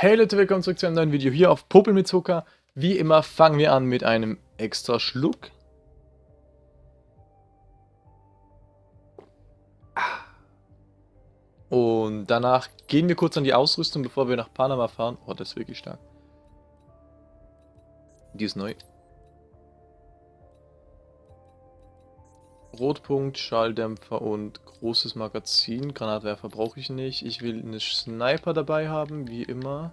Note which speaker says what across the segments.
Speaker 1: Hey Leute, willkommen zurück zu einem neuen Video hier auf Popel mit Zucker. Wie immer fangen wir an mit einem extra Schluck. Und danach gehen wir kurz an die Ausrüstung, bevor wir nach Panama fahren. Oh, das ist wirklich stark. Die ist neu. Rotpunkt, Schalldämpfer und großes Magazin. Granatwerfer brauche ich nicht. Ich will eine Sniper dabei haben, wie immer.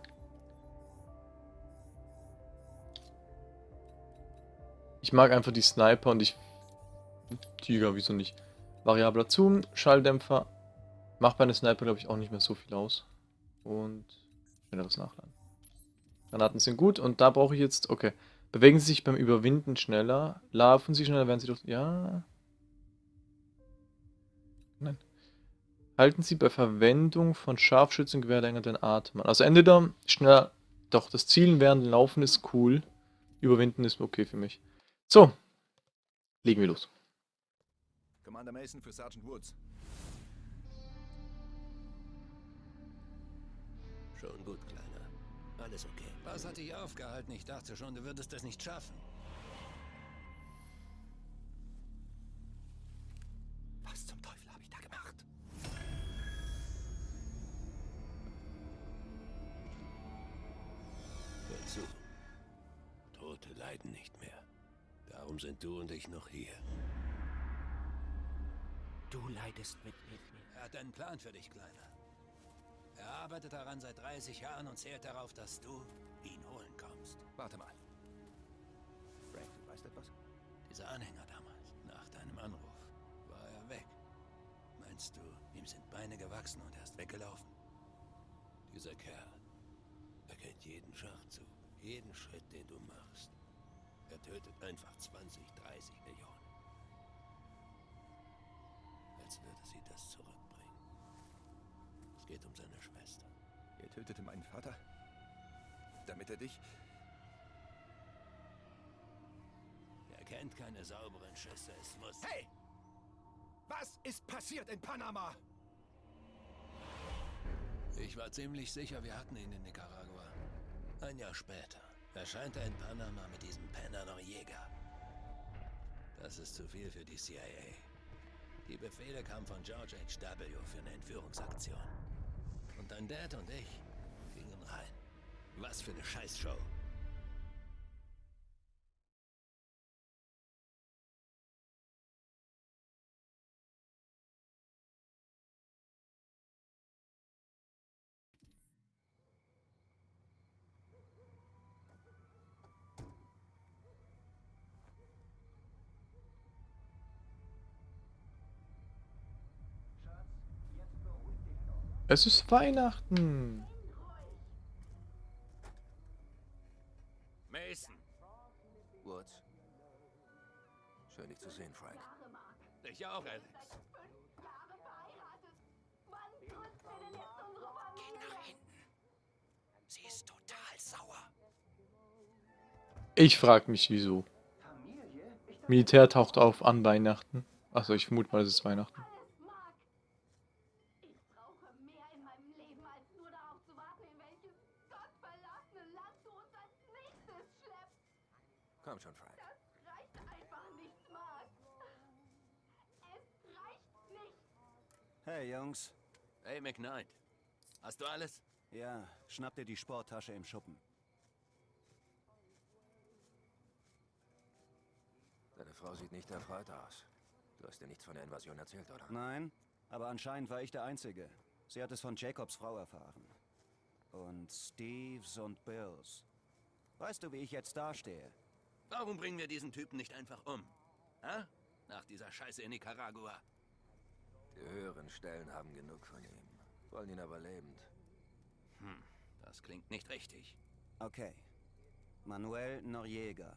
Speaker 1: Ich mag einfach die Sniper und ich... Tiger, wieso nicht? Variabler Zoom, Schalldämpfer. Macht bei einer Sniper, glaube ich, auch nicht mehr so viel aus. Und schnelleres Nachladen. Granaten sind gut und da brauche ich jetzt... Okay. Bewegen Sie sich beim Überwinden schneller. Laufen Sie schneller, werden Sie doch... Ja... Nein. Halten Sie bei Verwendung von Scharfschützengewehr länger den Atem an. Also entweder schneller, doch das Zielen während Laufen ist cool. Überwinden ist okay für mich. So, legen wir los.
Speaker 2: Commander Mason für Sergeant Woods.
Speaker 3: Schon gut, Kleiner. Alles okay.
Speaker 4: Was hat dich aufgehalten? Ich dachte schon, du würdest es nicht schaffen.
Speaker 3: Hier.
Speaker 2: Du leidest mit mir.
Speaker 4: Er hat einen Plan für dich, Kleiner. Er arbeitet daran seit 30 Jahren und zählt darauf, dass du ihn holen kommst.
Speaker 2: Warte mal. Frank, du weißt etwas?
Speaker 4: Dieser Anhänger damals, nach deinem Anruf, war er weg. Meinst du, ihm sind Beine gewachsen und er ist weggelaufen?
Speaker 3: Dieser Kerl. Er kennt jeden Schachzug, jeden Schritt, den du machst. Er tötet einfach 20, 30 Millionen. Als würde sie das zurückbringen. Es geht um seine Schwester.
Speaker 2: Er tötete meinen Vater. Damit er dich...
Speaker 4: Er kennt keine sauberen Schüsse, es muss...
Speaker 2: Hey! Was ist passiert in Panama?
Speaker 4: Ich war ziemlich sicher, wir hatten ihn in Nicaragua. Ein Jahr später erscheint er in Panama mit diesem Penner Noriega. Das ist zu viel für die CIA. Die Befehle kamen von George H.W. für eine Entführungsaktion. Und dein Dad und ich gingen rein. Was für eine Scheißshow.
Speaker 1: Es ist Weihnachten.
Speaker 2: Mason!
Speaker 3: Woods. Schön, dich zu sehen, Frank.
Speaker 4: Ich auch, Alex.
Speaker 2: Sie ist total sauer.
Speaker 1: Ich frage mich, wieso. Militär taucht auf an Weihnachten. Achso, ich vermute mal, es ist Weihnachten.
Speaker 5: Ich brauche mehr in meinem Leben, als nur darauf zu warten, in welches gottverlassene Land du uns als nächstes schleppst.
Speaker 3: Komm schon, Frank.
Speaker 5: Das reicht einfach nicht, Mark. Es reicht nicht.
Speaker 6: Hey Jungs.
Speaker 4: Hey, McKnight. Hast du alles?
Speaker 6: Ja, schnapp dir die Sporttasche im Schuppen.
Speaker 3: Deine Frau sieht nicht erfreut aus. Du hast dir nichts von der Invasion erzählt, oder?
Speaker 6: Nein, aber anscheinend war ich der Einzige. Sie hat es von Jacobs Frau erfahren. Und Steves und Bills. Weißt du, wie ich jetzt dastehe?
Speaker 4: Warum bringen wir diesen Typen nicht einfach um? Hä? Nach dieser Scheiße in Nicaragua.
Speaker 3: Die höheren Stellen haben genug von ihm. Wollen ihn aber lebend.
Speaker 4: Hm, das klingt nicht richtig.
Speaker 6: Okay. Manuel Noriega.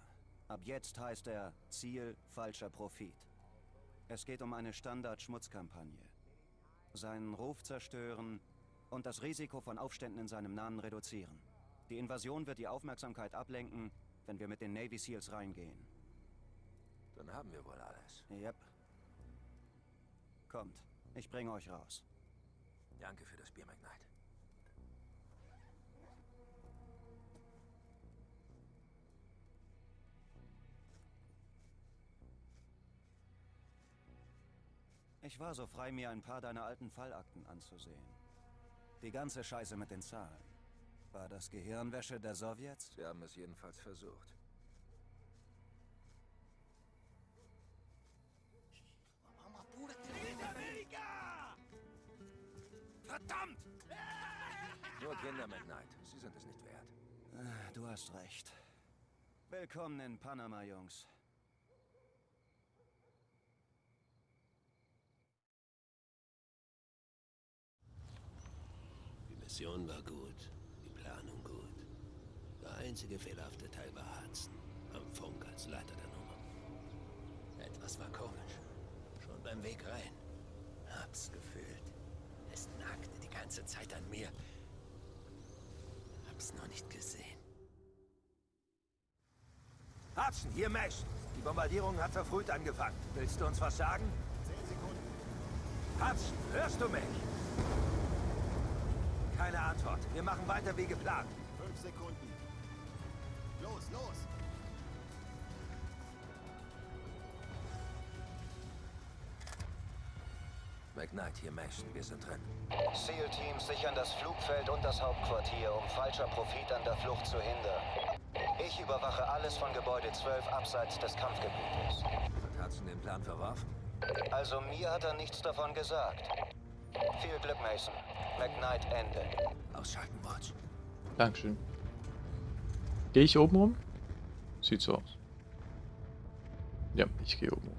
Speaker 6: Ab jetzt heißt er Ziel falscher Profit. Es geht um eine Standard-Schmutzkampagne. Seinen Ruf zerstören und das Risiko von Aufständen in seinem Namen reduzieren. Die Invasion wird die Aufmerksamkeit ablenken, wenn wir mit den Navy Seals reingehen.
Speaker 3: Dann haben wir wohl alles.
Speaker 6: Yep. Kommt, ich bringe euch raus.
Speaker 3: Danke für das Bier, McKnight.
Speaker 6: Ich war so frei, mir ein paar deiner alten Fallakten anzusehen. Die ganze Scheiße mit den Zahlen. War das Gehirnwäsche der Sowjets?
Speaker 2: Wir haben es jedenfalls versucht. Kinder, McKnight. Sie sind es nicht wert.
Speaker 6: Ah, Du hast recht. Willkommen in Panama, Jungs.
Speaker 3: Die Mission war gut, die Planung gut. Der einzige fehlerhafte Teil war Hudson, am Funk als Leiter der Nummer. Etwas war komisch. Schon beim Weg rein. Hab's gefühlt. Es nagte die ganze Zeit an mir. Noch nicht gesehen.
Speaker 2: Hudson, hier Mason. Die Bombardierung hat verfrüht angefangen. Willst du uns was sagen? Zehn Sekunden. Hudson, hörst du mich? Keine Antwort. Wir machen weiter wie geplant.
Speaker 7: Fünf Sekunden. Los, los!
Speaker 2: McKnight, hier Mason. Wir sind drin.
Speaker 6: SEAL-Teams sichern das Flugfeld und das Hauptquartier, um falscher Profit an der Flucht zu hindern. Ich überwache alles von Gebäude 12 abseits des Kampfgebietes.
Speaker 2: Hat Hudson den Plan verworfen?
Speaker 6: Also mir hat er nichts davon gesagt. Viel Glück, Mason. McKnight Ende.
Speaker 2: Ausschalten, Watch.
Speaker 1: Dankeschön. Gehe ich oben rum? Sieht so aus. Ja, ich gehe oben rum.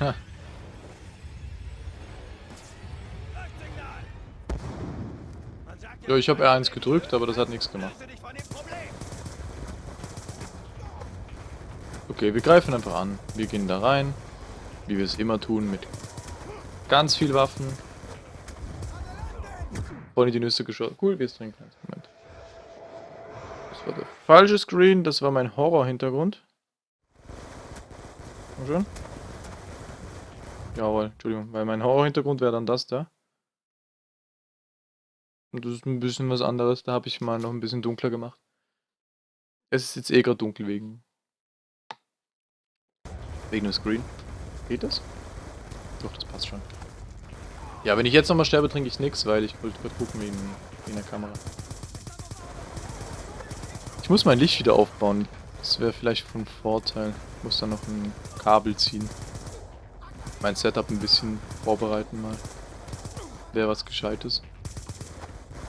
Speaker 1: Ha. Ja, ich habe R1 gedrückt, aber das hat nichts gemacht. Okay, wir greifen einfach an. Wir gehen da rein, wie wir es immer tun, mit ganz viel Waffen. Vorne die Nüsse geschossen. Cool, wir trinken. Moment. Das war der falsche Screen, das war mein Horror-Hintergrund. Komm schon. Jawohl, Entschuldigung, weil mein Horror-Hintergrund wäre dann das da. Und das ist ein bisschen was anderes, da habe ich mal noch ein bisschen dunkler gemacht. Es ist jetzt eh gerade dunkel wegen... Wegen dem Screen. Geht das? Doch, das passt schon. Ja, wenn ich jetzt nochmal sterbe, trinke ich nichts, weil ich wollte gerade gucken wegen, wegen der Kamera. Ich muss mein Licht wieder aufbauen. Das wäre vielleicht von Vorteil. Ich muss da noch ein Kabel ziehen mein Setup ein bisschen vorbereiten mal. Wäre was Gescheites.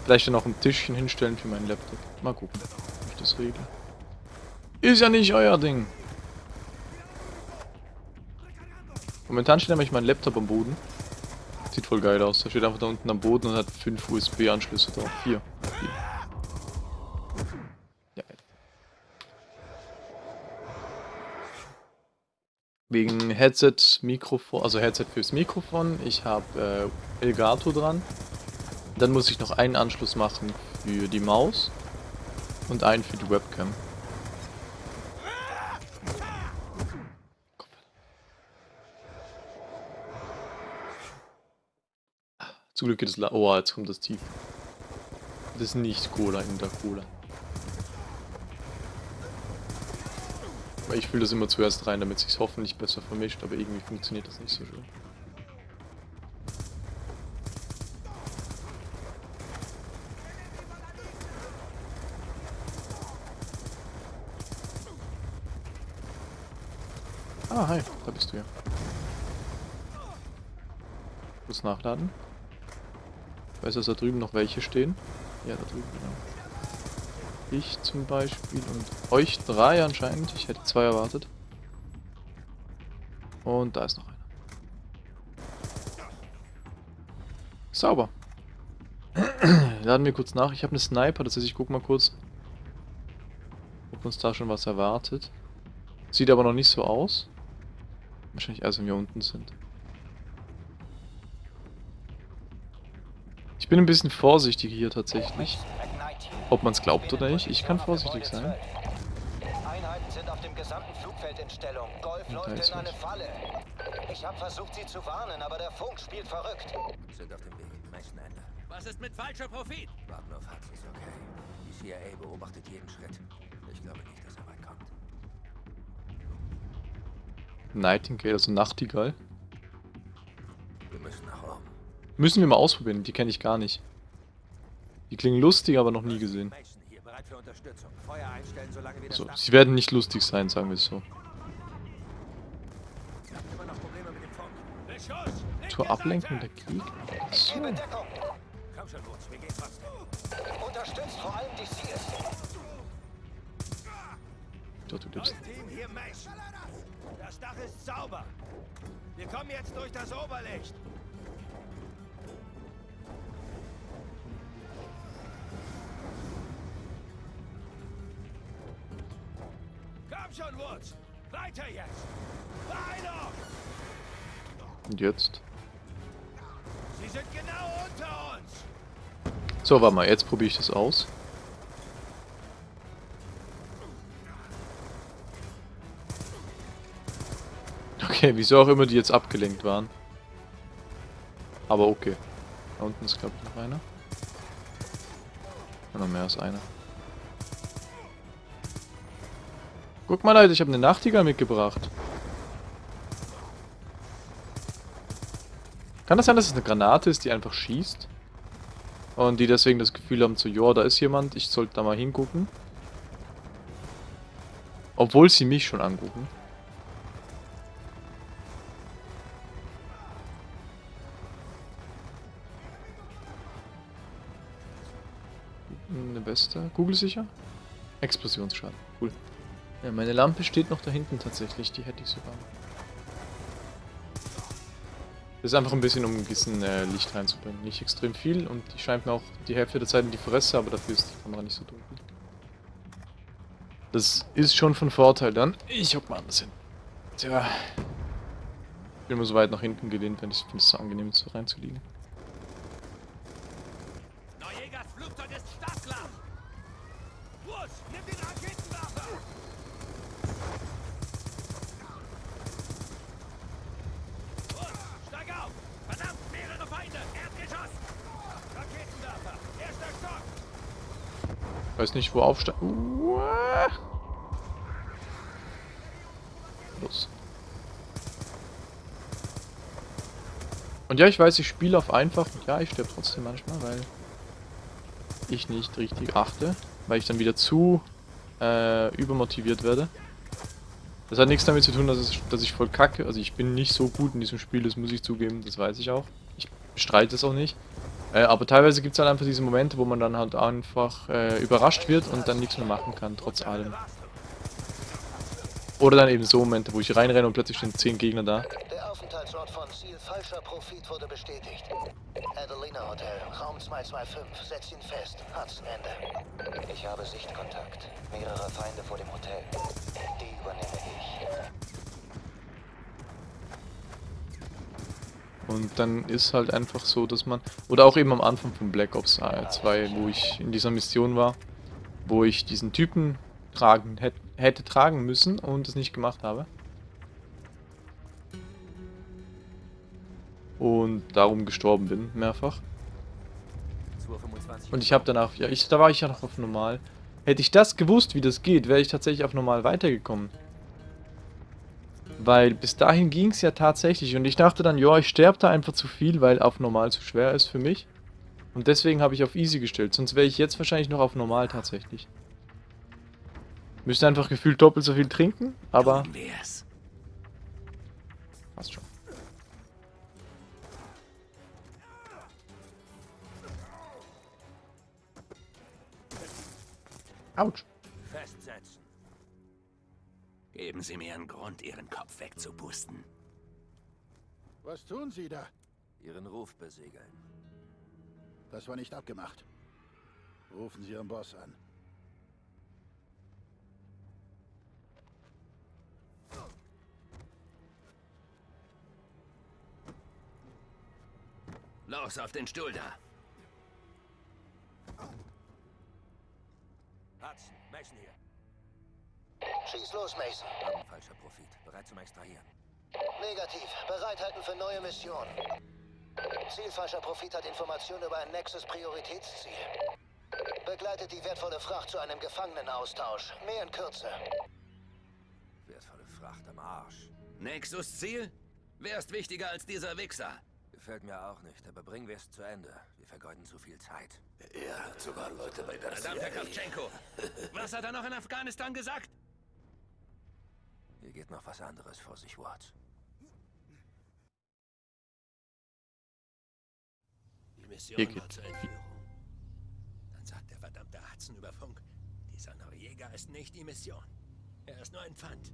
Speaker 1: Vielleicht dann auch ein Tischchen hinstellen für meinen Laptop. Mal gucken, ob ich das regle. Ist ja nicht euer Ding. Momentan steht nämlich mein Laptop am Boden. Sieht voll geil aus. Da steht einfach da unten am Boden und hat 5 USB-Anschlüsse drauf. 4. Wegen Headset, Mikrofon, also Headset fürs Mikrofon. Ich habe äh, Elgato dran. Dann muss ich noch einen Anschluss machen für die Maus und einen für die Webcam. Zum Glück geht es Oh, jetzt kommt das tief. Das ist nicht Cola in der Cola. Weil ich fühle das immer zuerst rein, damit es sich hoffentlich besser vermischt, aber irgendwie funktioniert das nicht so schön. Ah, hi, da bist du ja. Kurz nachladen. Ich weiß, dass da drüben noch welche stehen. Ja, da drüben, genau. Ich zum Beispiel und euch drei anscheinend. Ich hätte zwei erwartet. Und da ist noch einer. Sauber. Laden wir kurz nach. Ich habe eine Sniper, das heißt, ich guck mal kurz, ob uns da schon was erwartet. Sieht aber noch nicht so aus. Wahrscheinlich erst, wenn wir unten sind. Ich bin ein bisschen vorsichtig hier tatsächlich. Ob man es glaubt oder nicht, ich kann vorsichtig sein.
Speaker 6: Einheiten sind auf dem gesamten Flugfeld in Stellung. Golf läuft in eine. Falle. Ich habe versucht, sie zu warnen, aber der Funk spielt verrückt.
Speaker 2: Sind auf dem Weg. Mason Ende.
Speaker 4: Was ist mit falscher Profit?
Speaker 2: Warten auf Hudson's okay. Die CIA beobachtet jeden Schritt. Ich glaube nicht, dass er weit kommt.
Speaker 1: Nightingale, also Nachtigall.
Speaker 2: Wir müssen nach oben.
Speaker 1: Müssen wir mal ausprobieren, die kenne ich gar nicht. Die klingen lustig, aber noch nie gesehen. So, sie werden nicht lustig sein, sagen wir es so. Zur Ablenkung der Gegner. So.
Speaker 8: Komm schon, Woods, wir gehen trotzdem.
Speaker 9: Unterstützt vor allem die Seals.
Speaker 1: Dort, du lebst.
Speaker 8: Das Dach ist sauber. Wir kommen jetzt durch das Oberlicht.
Speaker 2: Komm schon, Woods! Weiter jetzt! Weiter!
Speaker 1: Und jetzt?
Speaker 2: Sie sind genau unter uns!
Speaker 1: So, warte mal, jetzt probiere ich das aus. Okay, wieso auch immer die jetzt abgelenkt waren. Aber okay. Da unten ist, glaube ich, noch einer. Ja, noch mehr als einer. Guck mal, Leute, ich habe eine Nachtigall mitgebracht. Kann das sein, dass es eine Granate ist, die einfach schießt? Und die deswegen das Gefühl haben, so, ja, da ist jemand, ich sollte da mal hingucken. Obwohl sie mich schon angucken. Eine Weste. Kugelsicher? Explosionsschaden. Cool. Ja, meine Lampe steht noch da hinten tatsächlich. Die hätte ich sogar. Das ist einfach ein bisschen, um ein bisschen äh, Licht reinzubringen. Nicht extrem viel und die scheint mir auch die Hälfte der Zeit in die Fresse, aber dafür ist die Kamera nicht so dunkel. Das ist schon von Vorteil dann. Ich hock mal anders hin. Tja. Ich bin immer so weit nach hinten gelehnt, wenn ich finde es so angenehm, so reinzuliegen.
Speaker 2: Neujägers Flugzeug ist startklar! Woods, nimm den Raketenwerfer! Woods, steig auf! Verdammt, mehrere Feinde! Erdgeschoss! Raketenwerfer! Erster Stock!
Speaker 1: Weiß nicht, wo aufsteigen. Uah. Los. Und ja, ich weiß, ich spiele auf einfach. Ja, ich sterbe trotzdem manchmal, weil ich nicht richtig achte. Weil ich dann wieder zu äh, übermotiviert werde. Das hat nichts damit zu tun, dass, es, dass ich voll kacke. Also ich bin nicht so gut in diesem Spiel, das muss ich zugeben, das weiß ich auch. Ich bestreite es auch nicht. Äh, aber teilweise gibt es halt einfach diese Momente, wo man dann halt einfach äh, überrascht wird und dann nichts mehr machen kann, trotz allem. Oder dann eben so Momente, wo ich reinrenne und plötzlich stehen 10 Gegner da.
Speaker 6: Der Aufenthaltsort von Ziel Falscher Profit wurde bestätigt. Adelina Hotel, Raum 225. Setz ihn fest. Hudson Ende. Ich habe Sichtkontakt. Mehrere Feinde vor dem Hotel. Die übernehme ich.
Speaker 1: Und dann ist halt einfach so, dass man... Oder auch eben am Anfang von Black Ops 2, wo ich in dieser Mission war, wo ich diesen Typen tragen hätte, tragen müssen und es nicht gemacht habe. Und darum gestorben bin, mehrfach.
Speaker 8: 225.
Speaker 1: Und ich habe danach, ja, ich, da war ich ja noch auf normal. Hätte ich das gewusst, wie das geht, wäre ich tatsächlich auf normal weitergekommen. Weil bis dahin ging es ja tatsächlich. Und ich dachte dann, ja, ich sterbe da einfach zu viel, weil auf normal zu schwer ist für mich. Und deswegen habe ich auf easy gestellt. Sonst wäre ich jetzt wahrscheinlich noch auf normal tatsächlich. Müsste einfach gefühlt doppelt so viel trinken, aber passt schon. Autsch.
Speaker 2: Geben Sie mir einen Grund, Ihren Kopf wegzupusten.
Speaker 7: Was tun Sie da?
Speaker 8: Ihren Ruf besegeln.
Speaker 7: Das war nicht abgemacht. Rufen Sie Ihren Boss an.
Speaker 2: Los, auf den Stuhl da.
Speaker 8: Hudson, Mason hier.
Speaker 6: Schieß los, Mason.
Speaker 8: Haben falscher Profit. Bereit zum Extrahieren.
Speaker 6: Negativ. Bereithalten für neue Missionen. Ziel falscher Profit hat Informationen über ein Nexus-Prioritätsziel. Begleitet die wertvolle Fracht zu einem Gefangenenaustausch. Mehr in Kürze.
Speaker 8: Wertvolle Fracht am Arsch.
Speaker 4: Nexus Ziel? Wer ist wichtiger als dieser Wichser?
Speaker 8: Gefällt mir auch nicht, aber bringen wir es zu Ende. Wir vergeuden zu viel Zeit.
Speaker 2: Er hat sogar Leute bei der
Speaker 4: Verdammter Kravchenko! Was hat er noch in Afghanistan gesagt?
Speaker 8: Hier geht noch was anderes vor sich, Watts.
Speaker 4: Die Mission
Speaker 1: Hier geht-
Speaker 4: war zur Entführung. Dann sagt der verdammte Hudson über Funk, dieser Noriega ist nicht die Mission. Er ist nur ein Pfand.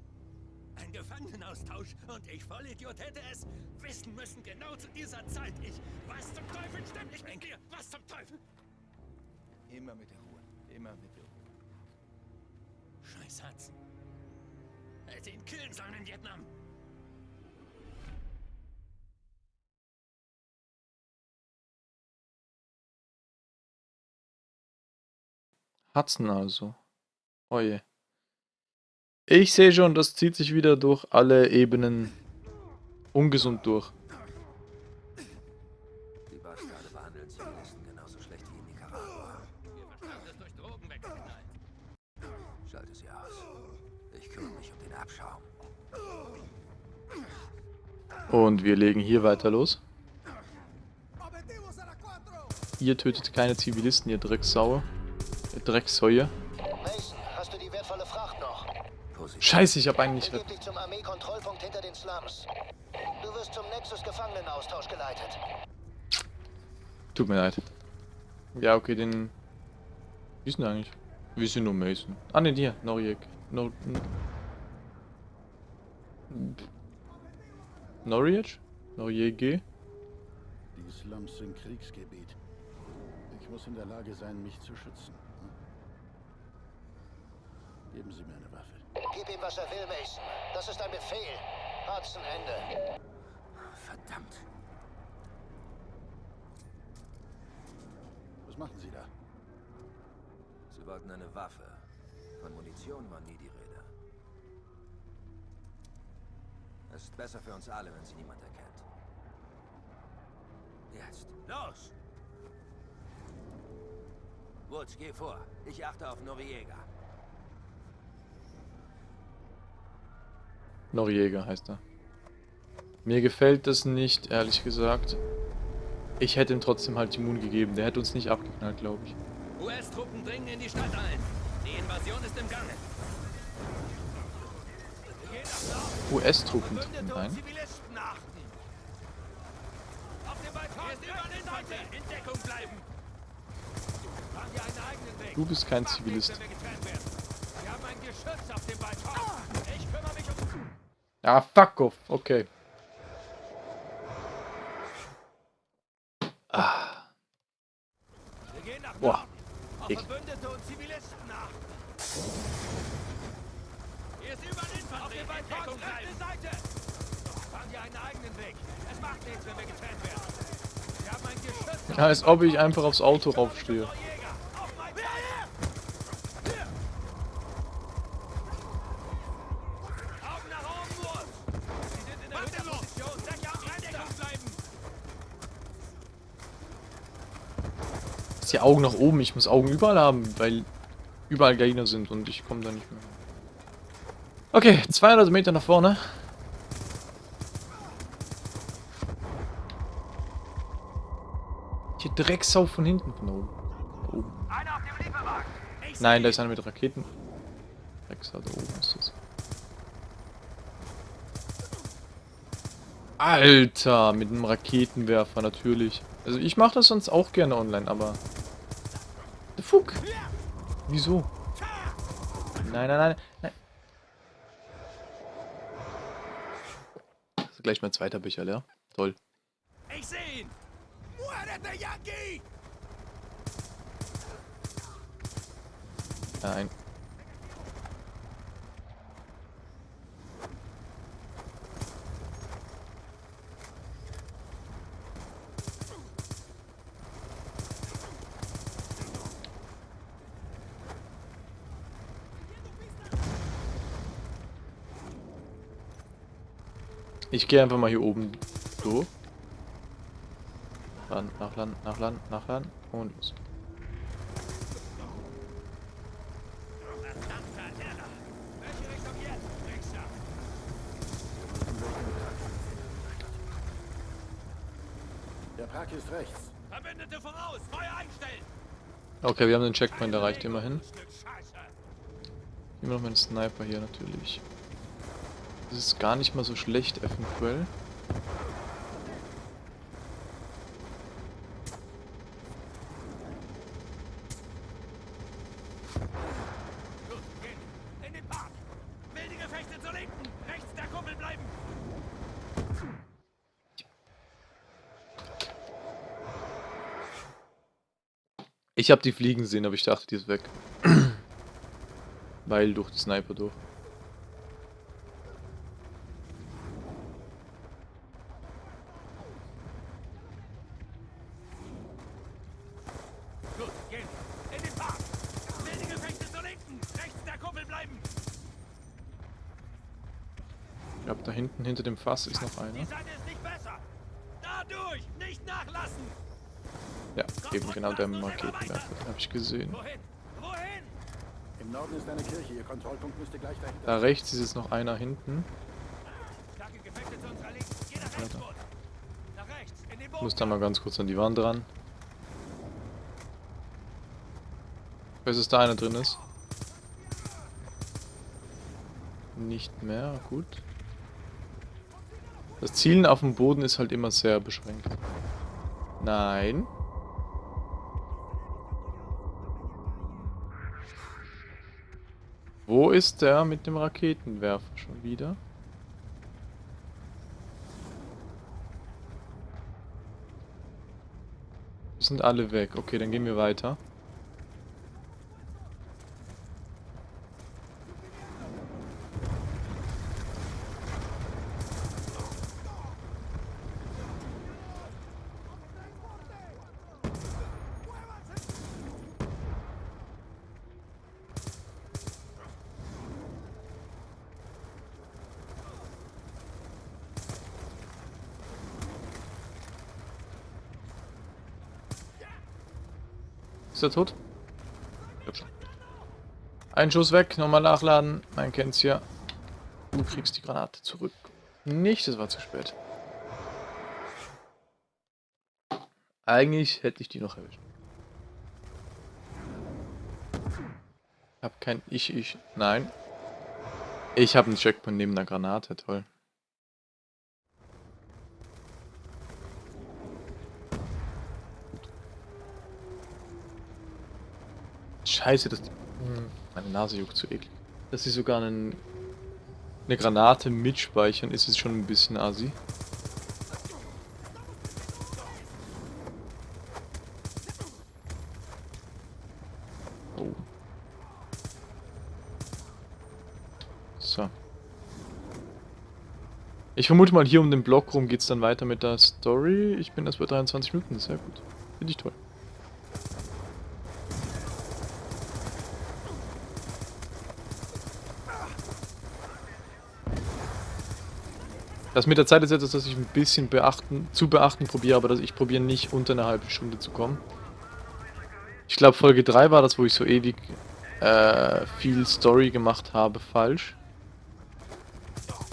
Speaker 4: Ein Gefangenenaustausch und ich Vollidiot hätte es wissen müssen, genau zu dieser Zeit. Ich, was zum Teufel stimmt nicht mit dir? Was zum Teufel?
Speaker 10: Immer mit der Ruhe. Immer mit der Ruhe.
Speaker 4: Scheiß Hudson. Hätte ihn killen sollen in Vietnam.
Speaker 1: Hudson also. Oje. Ich sehe schon, das zieht sich wieder durch alle Ebenen ungesund durch. Und wir legen hier weiter los. Ihr tötet keine Zivilisten, ihr Drecksaue. Ihr Drecksäue.
Speaker 6: Mason, hast du die wertvolle Fracht noch?
Speaker 8: Positiv.
Speaker 1: Scheiße, ich habe eigentlich...
Speaker 6: Dich zum Armeekontrollpunkt hinter den Slums. Du wirst zum Nexus-Gefangenenaustausch geleitet.
Speaker 1: Tut mir leid. Ja, okay, den... Wie ist denn eigentlich? Wir sind nur Mason. Ah, ne, hier. Noriek. Nor... Noriec? Noriege?
Speaker 7: Die Slums sind Kriegsgebiet. Ich muss in der Lage sein, mich zu schützen. Hm? Geben Sie mir eine Waffe.
Speaker 6: Gib ihm, was er will, Mason. Das ist ein Befehl. Hudson, Ende.
Speaker 8: Verdammt.
Speaker 7: Was machen Sie da?
Speaker 8: Sie wollten eine Waffe. Von Munition war nie die Rede. Es ist besser für uns alle, wenn sie niemand erkennt. Jetzt. Los! Woods, geh vor. Ich achte auf Noriega.
Speaker 1: Noriega heißt er. Mir gefällt das nicht, ehrlich gesagt. Ich hätte ihm trotzdem halt die Moon gegeben. Der hätte uns nicht abgeknallt, glaube ich.
Speaker 4: US-Truppen dringen in die Stadt ein. Die Invasion ist im Gange.
Speaker 2: Einen eigenen Weg.
Speaker 1: Du bist kein Zivilist. Ah, fuck off. Okay. Ah, Boah. Ich- Als ob ich einfach aufs Auto raufstehe. Ist die Augen nach oben. Ich muss Augen überall haben, weil überall Gegner sind und ich komme da nicht mehr. Okay, 200 Meter nach vorne. Drecksau von hinten von oben. Da oben.
Speaker 2: Einer auf! Ich
Speaker 1: Nein, da ist einer mit Raketen. Drecksau, da oben ist das. Alter, mit einem Raketenwerfer natürlich. Also ich mache das sonst auch gerne online, aber... The fuck? Wieso? Nein, nein, nein, nein. Gleich mein zweiter Becher leer. Toll.
Speaker 2: Ich sehe ihn! Muérete, Yankee!
Speaker 1: Nein. Ich gehe einfach mal hier oben durch. Land, nach Land, nach Land, nach Land und los.
Speaker 7: Der Park ist rechts.
Speaker 2: Verbündete voraus, Feuer einstellen!
Speaker 1: Okay, wir haben den Checkpoint erreicht, immerhin. Immer noch mein Sniper hier natürlich. Das ist gar nicht mal so schlecht, eventuell. Ich habe die fliegen sehen, aber ich dachte, die ist weg. Weil durch die Sniper durch. Ich glaube, da hinten hinter dem Fass ist noch einer.
Speaker 2: Die Seite ist nicht besser! Dadurch! Nicht nachlassen!
Speaker 1: Ja, eben genau der Raketenwerfer, den habe ich gesehen.
Speaker 7: Im Norden ist eine Kirche. Ihr Kontrollpunkt müsste gleich dahinter
Speaker 1: Da rechts ist jetzt noch einer hinten. Ich muss da mal ganz kurz an die Wand ran. Ich weiß, dass da einer drin ist. Nicht mehr, gut. Das Zielen auf dem Boden ist halt immer sehr beschränkt. Nein. Wo ist der mit dem Raketenwerfer schon wieder? Die sind alle weg. Okay, dann gehen wir weiter. Ist er tot? Ich. Ein Schuss weg, nochmal nachladen. Man kennt's ja. Du kriegst die Granate zurück. Nicht, es war zu spät. Eigentlich hätte ich die noch erwischt. Hab kein Ich, Ich. Nein. Ich habe einen Checkpoint neben der Granate, toll. Scheiße, das. Hm, Meine Nase juckt zu eklig. Dass sie sogar einen, eine Granate mitspeichern, ist es schon ein bisschen assi. Oh. So. Ich vermute mal, hier um den Block rum geht es dann weiter mit der Story. Ich bin erst bei 23 Minuten, sehr gut. Finde ich toll. Das mit der Zeit ist etwas, das ich ein bisschen beachten, zu beachten probiere, aber dass ich probiere nicht unter eine halbe Stunde zu kommen. Ich glaube Folge 3 war das, wo ich so ewig äh, viel Story gemacht habe, falsch.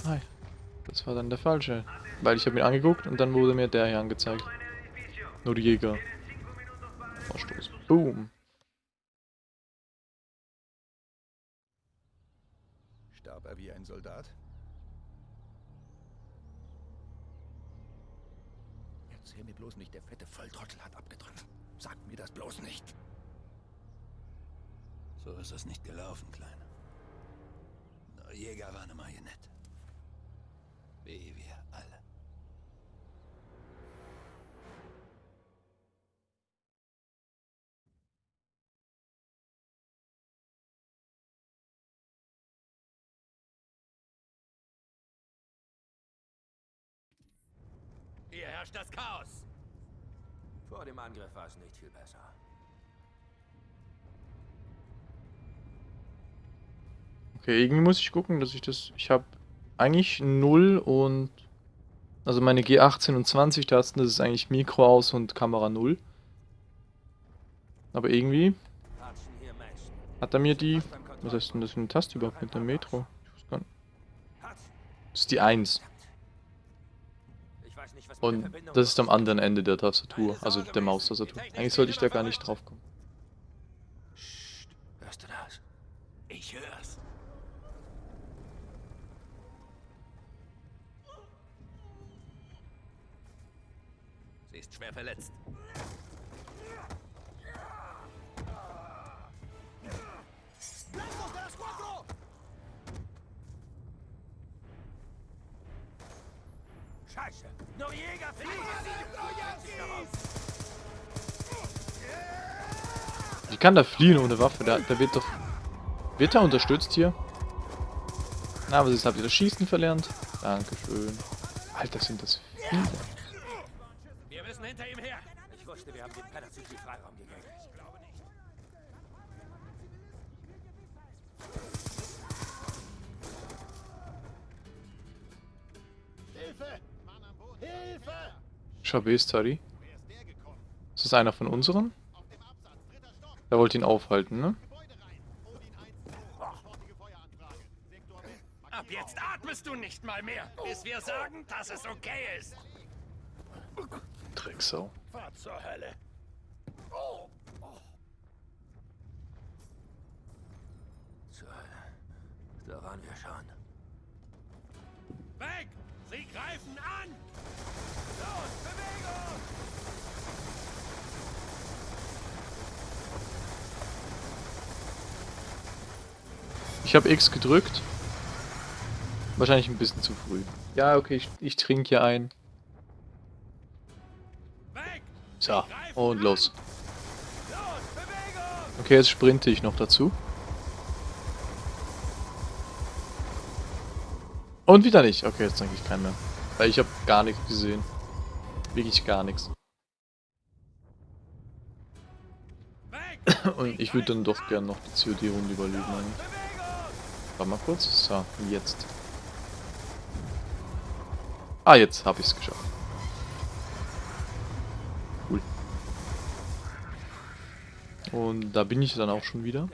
Speaker 1: Nein, das war dann der falsche. Weil ich habe ihn angeguckt und dann wurde mir der hier angezeigt. Nur die Jäger. Vorstoß. Boom.
Speaker 10: Starb er wie ein Soldat? Erzähl mir bloß nicht, der fette Volltrottel hat abgetrunken. Sag mir das bloß nicht.
Speaker 4: So ist es nicht gelaufen, Kleiner. Der Jäger war eine Marionette. Wie wir alle.
Speaker 2: Hier herrscht das Chaos!
Speaker 3: Vor dem Angriff war es nicht viel besser.
Speaker 1: Okay, irgendwie muss ich gucken, dass ich das... Ich habe eigentlich 0 und... Also meine G18 und 20 Tasten, das ist eigentlich Mikro aus und Kamera 0. Aber irgendwie hat er mir die... Was heißt denn das für eine Taste überhaupt mit der Metro? Ich weiß gar nicht. Das ist die 1. Und das ist am anderen Ende der Tastatur, also der Maustastatur. Eigentlich sollte ich da gar nicht drauf kommen.
Speaker 4: Hörst du das? Ich hör's. Sie ist schwer verletzt.
Speaker 2: Scheiße! Noriega fliegt!
Speaker 1: Wie kann der fliehen ohne Waffe? Der, der wird doch... Wird er unterstützt hier? Na, was ist? Habt ihr das Schießen verlernt? Dankeschön. Alter, sind das viele. Chabestari. Ist das einer von unseren? Der wollte ihn aufhalten, ne?
Speaker 2: Ab jetzt atmest du nicht mal mehr, bis wir sagen, dass es okay ist.
Speaker 1: Drecksau.
Speaker 2: Fahr zur Hölle.
Speaker 4: Zur Hölle. Da waren wir schon.
Speaker 1: Ich habe X gedrückt. Wahrscheinlich ein bisschen zu früh. Ja, okay, ich, ich trinke hier ein. So, und los. Okay, jetzt sprinte ich noch dazu. Und wieder nicht. Okay, jetzt trinke ich keinen mehr. Weil ich habe gar nichts gesehen. Wirklich gar nichts. Und ich würde dann doch gern noch die COD-Runde überleben. eigentlich. Warte mal kurz. So, jetzt. Ah, jetzt habe ich es geschafft. Cool. Und da bin ich dann auch schon wieder.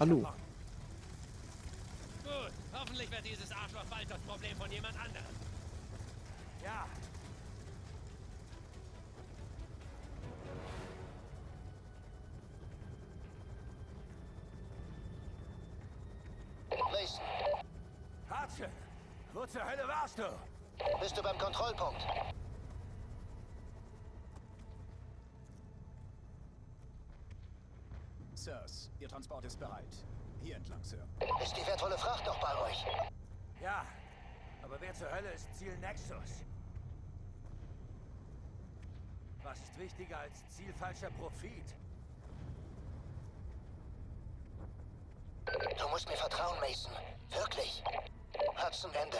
Speaker 1: Hallo.
Speaker 2: Gut, hoffentlich wird dieses Arschloch bald das Problem von jemand anderem. Ja. Zur Hölle warst du?
Speaker 8: bist du beim Kontrollpunkt?
Speaker 10: Sirs, Ihr Transport ist bereit. Hier entlang, Sir.
Speaker 8: Ist die wertvolle Fracht noch bei euch?
Speaker 2: Ja, aber wer zur Hölle ist Ziel Nexus? Was ist wichtiger als Ziel falscher Profit?
Speaker 8: Du musst mir vertrauen, Mason. Wirklich. Hudson Ende.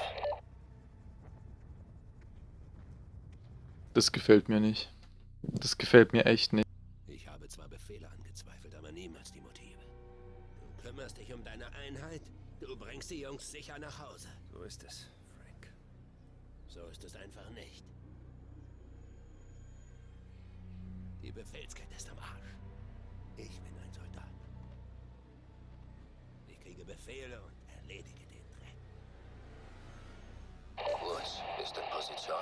Speaker 1: Das gefällt mir nicht. Das gefällt mir echt nicht.
Speaker 4: Ich habe zwar Befehle angezweifelt, aber niemals die Motive. Du kümmerst dich um deine Einheit, du bringst die Jungs sicher nach Hause.
Speaker 10: So ist es, Frank.
Speaker 4: So ist es einfach nicht. Die Befehlskette ist am Arsch. Ich bin ein Soldat. Ich kriege Befehle und erledige.
Speaker 8: Woods ist in Position.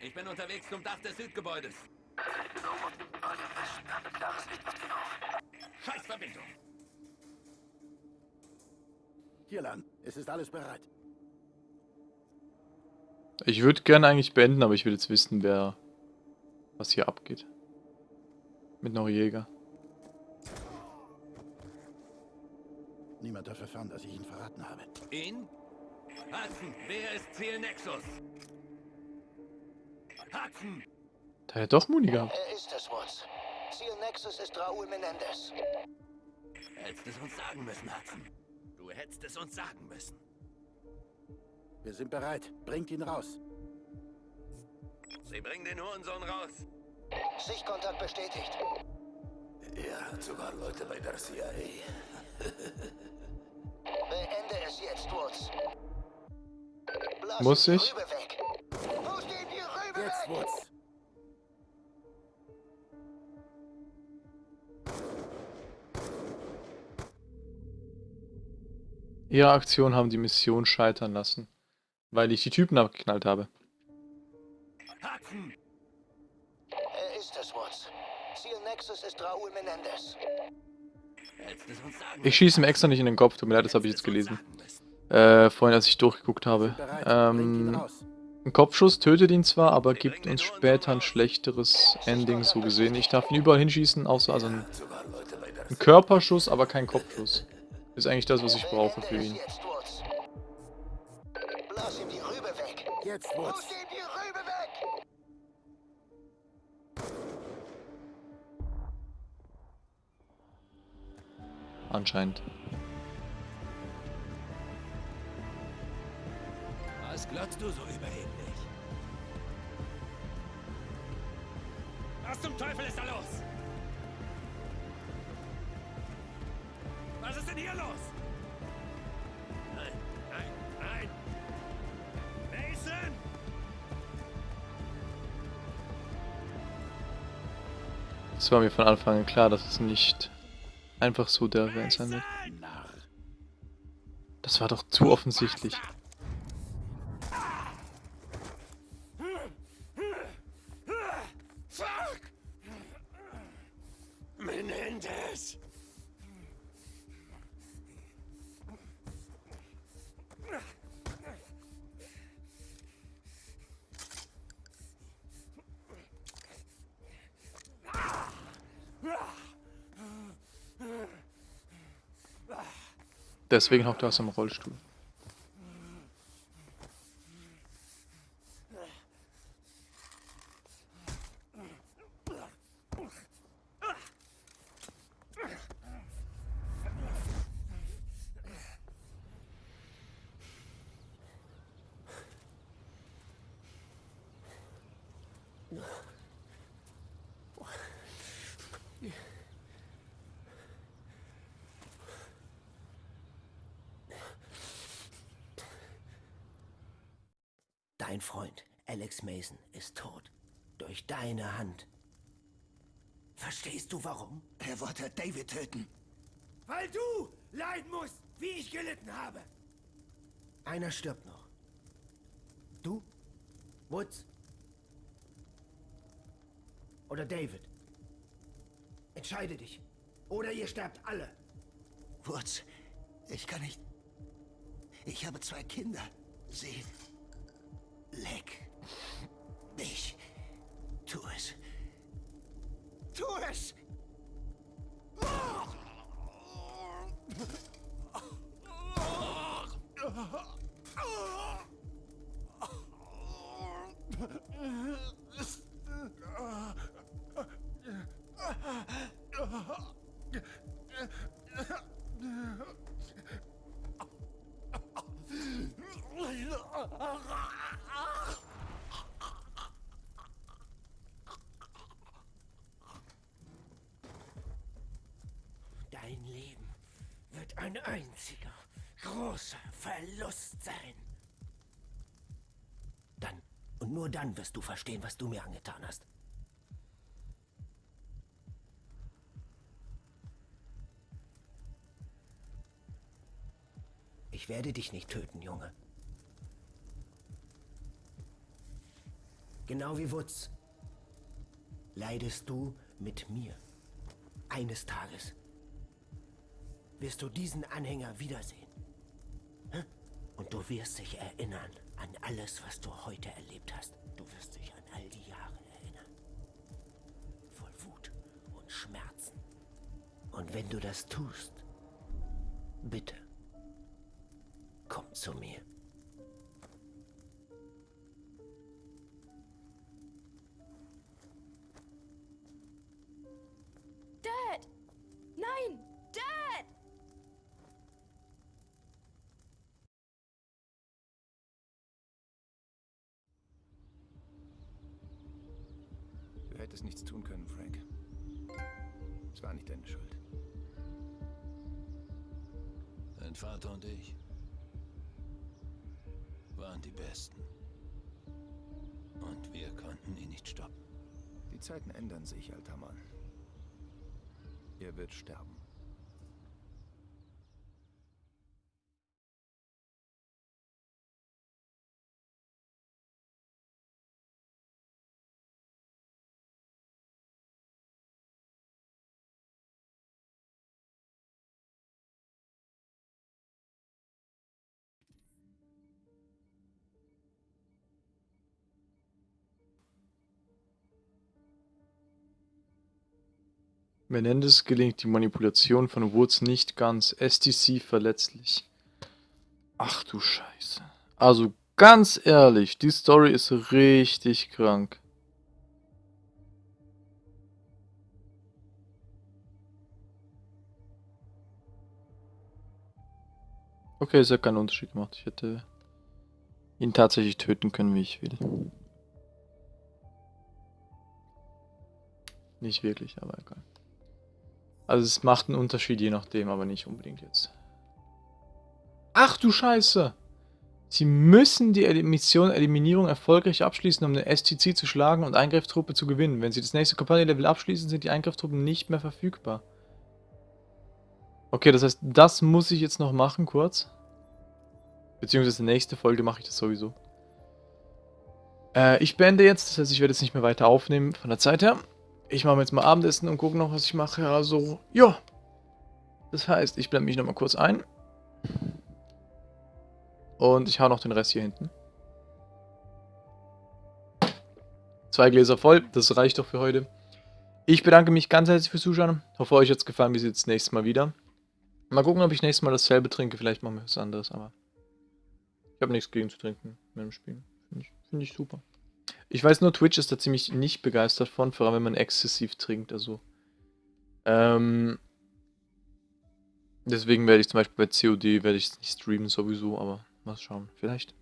Speaker 4: Ich bin unterwegs zum Dach des Südgebäudes. Scheiß Verbindung.
Speaker 7: Hier lang. Es ist alles bereit.
Speaker 1: Ich würde gerne eigentlich beenden, aber ich will jetzt wissen, wer... was hier abgeht. Mit Noriega.
Speaker 7: Niemand darf erfahren, dass ich ihn verraten habe.
Speaker 4: Ihn? Hudson, wer ist Ziel Nexus? Hudson!
Speaker 1: Da hat er doch Muni gehabt.
Speaker 8: Er ist es, Woods. Ziel Nexus ist Raúl Menendez.
Speaker 4: Hättest es uns sagen müssen, Hudson. Du hättest es uns sagen müssen.
Speaker 7: Wir sind bereit. Bringt ihn raus.
Speaker 4: Sie bringen den Hurensohn raus.
Speaker 8: Sichtkontakt bestätigt.
Speaker 4: Er hat sogar Leute bei der CIA.
Speaker 8: Beende es jetzt, Woods.
Speaker 1: Muss ich? Ihre Aktionen haben die Mission scheitern lassen, weil ich die Typen abgeknallt habe.
Speaker 8: Ist es. Ziel Nexus ist Menendez.
Speaker 1: Ich schieße ihm extra nicht in den Kopf, tut mir leid, das habe ich jetzt gelesen. Äh, vorhin, als ich durchgeguckt habe. Ähm, ein Kopfschuss tötet ihn zwar, aber gibt uns später ein schlechteres Ending, so gesehen. Ich darf ihn überall hinschießen, außer also ein, ein Körperschuss, aber kein Kopfschuss. Ist eigentlich das, was ich brauche für ihn.
Speaker 8: Jetzt, Woods. Blas
Speaker 3: glotzt du so überheblich?
Speaker 2: Was zum Teufel ist da los? Was ist denn hier los? Nein, nein, nein! Mason!
Speaker 1: Es war mir von Anfang an klar, dass es nicht einfach so der Van sein wird. Das war doch zu offensichtlich. Deswegen hockt er aus dem Rollstuhl.
Speaker 3: Dein Freund, Alex Mason, ist tot. Durch deine Hand. Verstehst du warum?
Speaker 4: Er wollte David töten.
Speaker 2: Weil du leiden musst, wie ich gelitten habe!
Speaker 3: Einer stirbt noch. Du? Woods? Oder David? Entscheide dich. Oder ihr sterbt alle.
Speaker 4: Woods, ich kann nicht. Ich habe zwei Kinder. Sie.
Speaker 3: leg. Nur dann wirst du verstehen, was du mir angetan hast. Ich werde dich nicht töten, Junge. Genau wie Wutz. Leidest du mit mir. Eines Tages wirst du diesen Anhänger wiedersehen. Und du wirst dich erinnern an alles, was du heute erlebt hast. Du wirst dich an all die Jahre erinnern. Voll Wut und Schmerzen. Und wenn du das tust, bitte, komm zu mir.
Speaker 10: Hättest nichts tun können, Frank. Es war nicht deine Schuld.
Speaker 4: Dein Vater und ich waren die Besten. Und wir konnten ihn nicht stoppen.
Speaker 10: Die Zeiten ändern sich, alter Mann. Er wird sterben.
Speaker 1: Menendez gelingt die Manipulation von Woods nicht ganz. STC verletzlich. Ach du Scheiße. Also ganz ehrlich, die Story ist richtig krank. Okay, es hat keinen Unterschied gemacht. Ich hätte ihn tatsächlich töten können, wie ich will. Nicht wirklich, aber egal. Also es macht einen Unterschied je nachdem, aber nicht unbedingt jetzt. Ach du Scheiße! Sie müssen die Mission Eliminierung erfolgreich abschließen, um eine STC zu schlagen und Eingreiftruppe zu gewinnen. Wenn Sie das nächste Kampagnenlevel abschließen, sind die Eingreiftruppen nicht mehr verfügbar. Okay, das heißt, das muss ich jetzt noch machen, kurz. Beziehungsweise nächste Folge mache ich das sowieso. Äh, ich beende jetzt, das heißt, ich werde jetzt nicht mehr weiter aufnehmen von der Zeit her. Ich mache jetzt mal Abendessen und gucke noch, was ich mache. Also, ja. Das heißt, ich blende mich nochmal kurz ein. Und ich hau noch den Rest hier hinten. Zwei Gläser voll, das reicht doch für heute. Ich bedanke mich ganz herzlich fürs Zuschauen. Hoffe, euch hat es gefallen. Wir sehen uns das nächste Mal wieder. Mal gucken, ob ich nächstes Mal dasselbe trinke. Vielleicht machen wir was anderes, aber... Ich habe nichts gegen zu trinken mit dem Spiel. Finde ich, find ich super. Ich weiß nur, Twitch ist da ziemlich nicht begeistert von, vor allem wenn man exzessiv trinkt. Also... Ähm... Deswegen werde ich zum Beispiel bei COD werde ich nicht streamen sowieso, aber Mal schauen, vielleicht.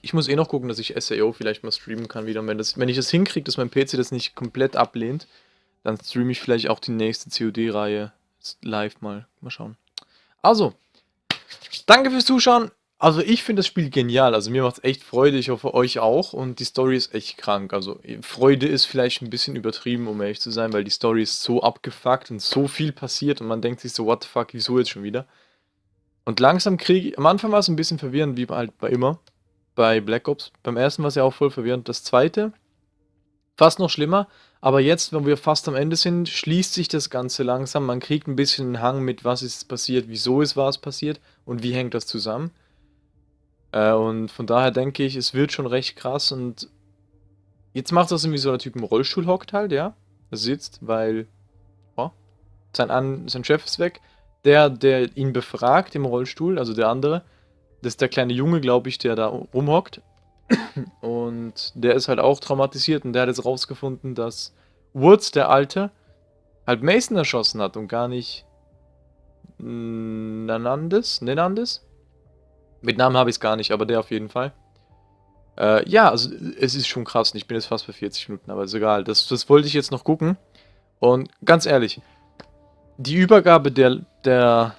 Speaker 1: Ich muss eh noch gucken, dass ich SAO vielleicht mal streamen kann wieder. Und wenn, das, wenn ich das hinkriege, dass mein PC das nicht komplett ablehnt, dann streame ich vielleicht auch die nächste COD-Reihe live mal. Mal schauen. Also, danke fürs Zuschauen. Also ich finde das Spiel genial, also mir macht es echt Freude, ich hoffe euch auch und die Story ist echt krank, also Freude ist vielleicht ein bisschen übertrieben, um ehrlich zu sein, weil die Story ist so abgefuckt und so viel passiert und man denkt sich so, what the fuck, wieso jetzt schon wieder? Und langsam kriege ich, am Anfang war es ein bisschen verwirrend, wie halt bei immer, bei Black Ops. Beim ersten war es ja auch voll verwirrend. Das zweite, fast noch schlimmer, aber jetzt, wenn wir fast am Ende sind, schließt sich das Ganze langsam. Man kriegt ein bisschen einen Hang mit, was ist passiert, wieso ist was passiert und wie hängt das zusammen. Äh, und von daher denke ich, es wird schon recht krass und jetzt macht das irgendwie so ein Typ im Rollstuhl hockt halt, ja. Er sitzt, weil oh, sein, An sein Chef ist weg der, der ihn befragt im Rollstuhl, also der andere, das ist der kleine Junge, glaube ich, der da rumhockt. Und der ist halt auch traumatisiert und der hat jetzt rausgefunden, dass Woods, der Alte, halt Mason erschossen hat und gar nicht Nanandes? Nenandes? Mit Namen habe ich es gar nicht, aber der auf jeden Fall. Äh, ja, also es ist schon krass. Ich bin jetzt fast bei 40 Minuten, aber ist egal. Das, das wollte ich jetzt noch gucken. Und ganz ehrlich, die Übergabe der, der,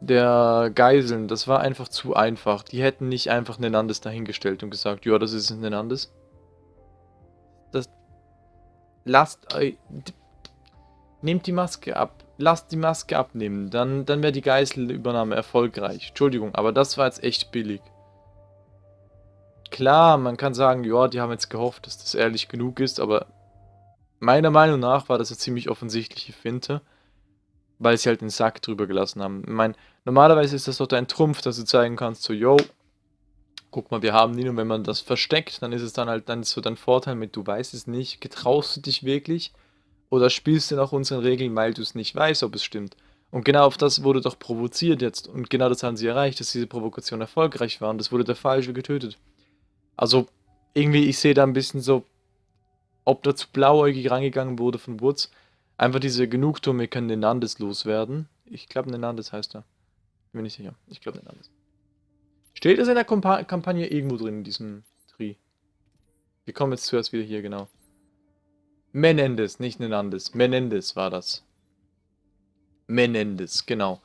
Speaker 1: der Geiseln, das war einfach zu einfach. Die hätten nicht einfach Nenandes dahingestellt und gesagt, ja, das ist Nenandes. Das... Lasst euch... Nehmt die Maske ab. Lasst die Maske abnehmen. Dann, dann wäre die Geiselübernahme erfolgreich. Entschuldigung, aber das war jetzt echt billig. Klar, man kann sagen, ja, die haben jetzt gehofft, dass das ehrlich genug ist, aber meiner Meinung nach war das eine ziemlich offensichtliche Finte weil sie halt den Sack drüber gelassen haben. Ich meine, normalerweise ist das doch ein Trumpf, dass du zeigen kannst, so, yo, guck mal, wir haben ihn und wenn man das versteckt, dann ist es dann halt dann so dein Vorteil mit, du weißt es nicht, getraust du dich wirklich oder spielst du nach unseren Regeln, weil du es nicht weißt, ob es stimmt. Und genau auf das wurde doch provoziert jetzt und genau das haben sie erreicht, dass diese Provokation erfolgreich war und das wurde der Falsche getötet. Also irgendwie, ich sehe da ein bisschen so, ob da zu blauäugig rangegangen wurde von Woods, Einfach diese Genugtuung, wir können Nenandes loswerden. Ich glaube, Nenandes heißt er. Bin mir nicht sicher. Ich glaube, Nenandes. Steht es in der Kompa Kampagne irgendwo drin, in diesem Tri? Wir kommen jetzt zuerst wieder hier, genau. Menendez, nicht Nenandes. Menendez war das. Menendez, genau.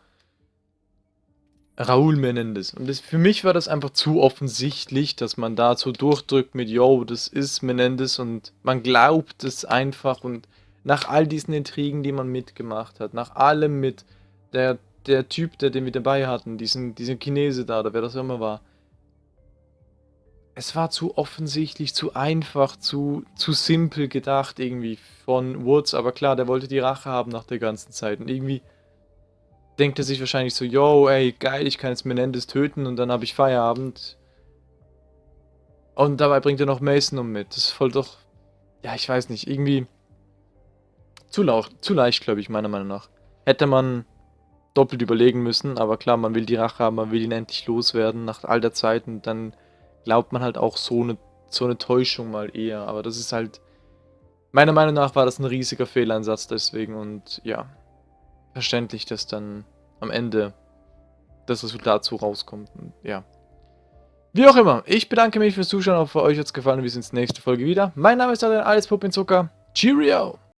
Speaker 1: Raúl Menendez. Und das, für mich war das einfach zu offensichtlich, dass man da so durchdrückt mit, yo, das ist Menendez und man glaubt es einfach und nach all diesen Intrigen, die man mitgemacht hat, nach allem mit der, der Typ, der den wir dabei hatten, diesen, diesen Chinese da, oder wer das immer war. Es war zu offensichtlich, zu einfach, zu, zu simpel gedacht irgendwie von Woods, aber klar, der wollte die Rache haben nach der ganzen Zeit und irgendwie denkt er sich wahrscheinlich so, yo, ey, geil, ich kann jetzt Menendez töten und dann habe ich Feierabend. Und dabei bringt er noch Mason um mit. Das ist voll doch, ja, ich weiß nicht, irgendwie zu, lau zu leicht, glaube ich, meiner Meinung nach. Hätte man doppelt überlegen müssen, aber klar, man will die Rache haben, man will ihn endlich loswerden nach all der Zeit und dann glaubt man halt auch so eine, so eine Täuschung mal eher. Aber das ist halt, meiner Meinung nach war das ein riesiger Fehleinsatz deswegen und ja, verständlich, dass dann am Ende das Resultat so rauskommt. Und, ja. Wie auch immer, ich bedanke mich fürs Zuschauen, hoffe euch hat es gefallen und wir sehen uns nächste Folge wieder. Mein Name ist Adrian, alles Puppinzucker. Cheerio!